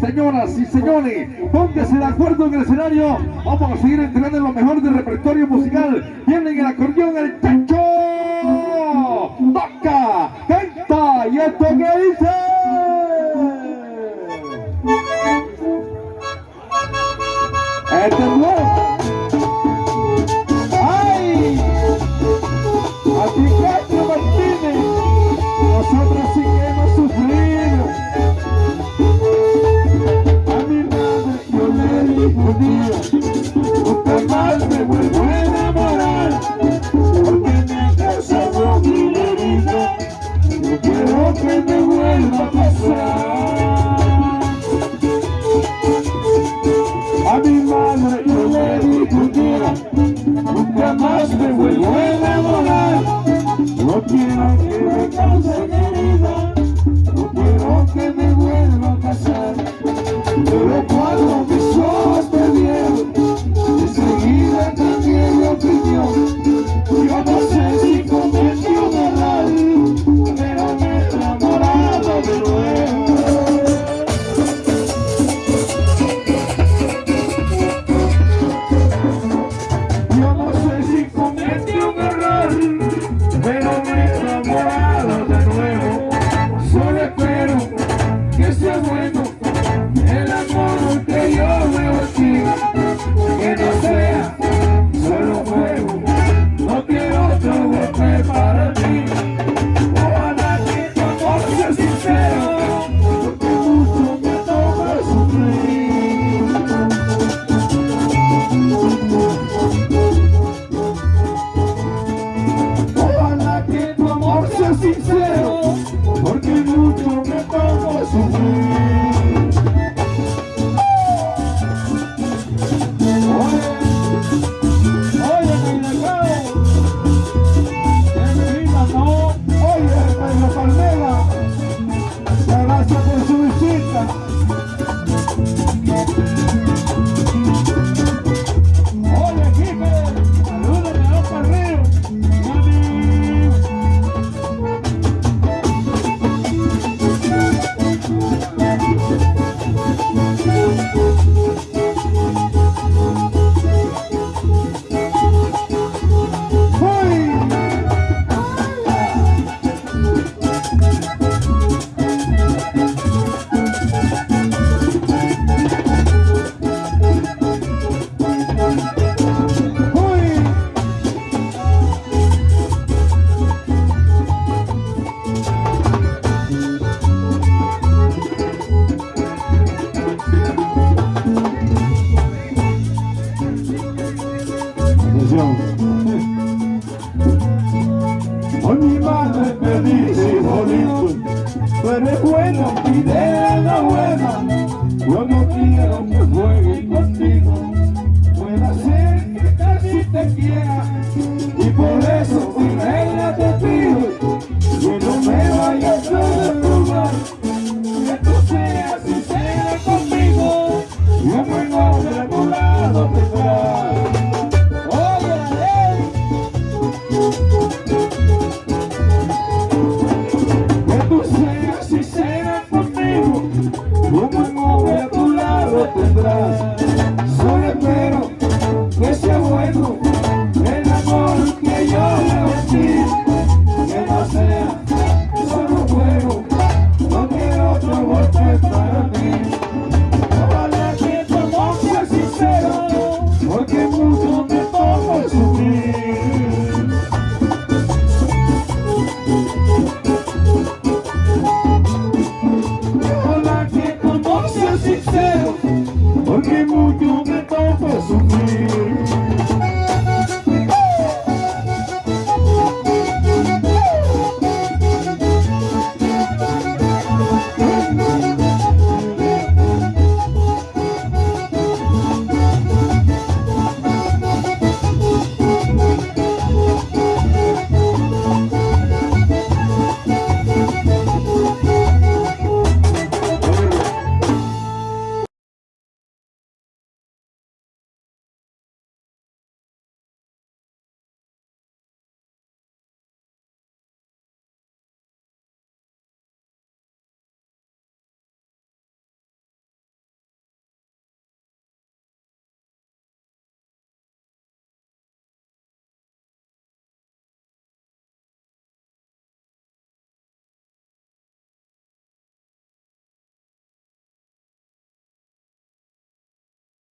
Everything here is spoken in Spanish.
Señoras y señores, póngase de acuerdo en el escenario. Vamos a seguir entregando lo mejor del repertorio musical. Viene el acordeón el chancho. Toca, canta y esto que dice. Este que me vuelva a pasar. A mi madre yo le dije un día, nunca más me vuelvo a enamorar. No quiero que me cause herida, no quiero que me vuelva a pasar. Yo bueno, el amor que yo veo aquí. yeah.